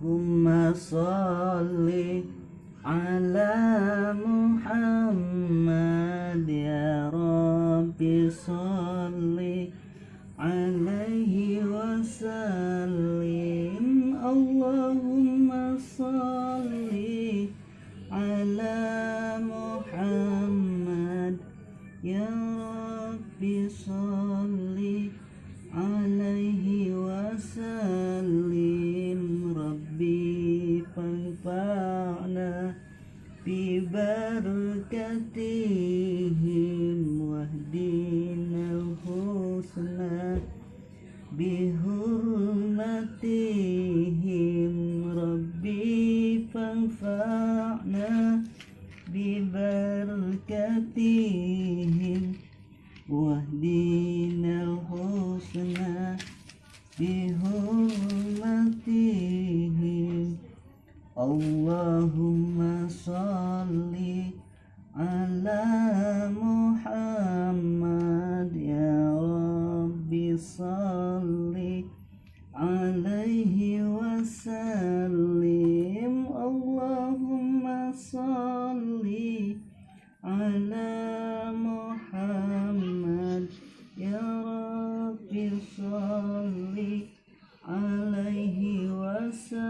Allahumma salli ala Muhammad ya Rabbi salli alaihi wasallim. Allahumma salli ala Muhammad ya Rabbi salli. فانفعنا ببركتهم واهدنا الحسنى بحرمتهم ربي فانفعنا ببركتهم واهدنا الحسنى بحرمتهم Allahumma salli ala Muhammad ya Rabbi salli alaihi wasallim. Allahumma salli ala Muhammad ya Rabbi salli alaihi wasallim.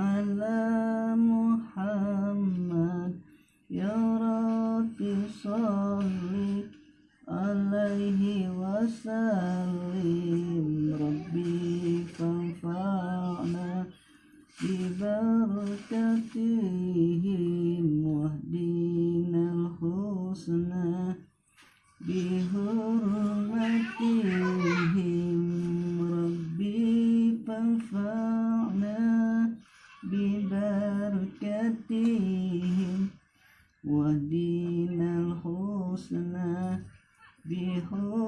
على محمد. يا رب صل عليه وسلم. ربي ببركتهم واهدنا الحسنى بحرمتهم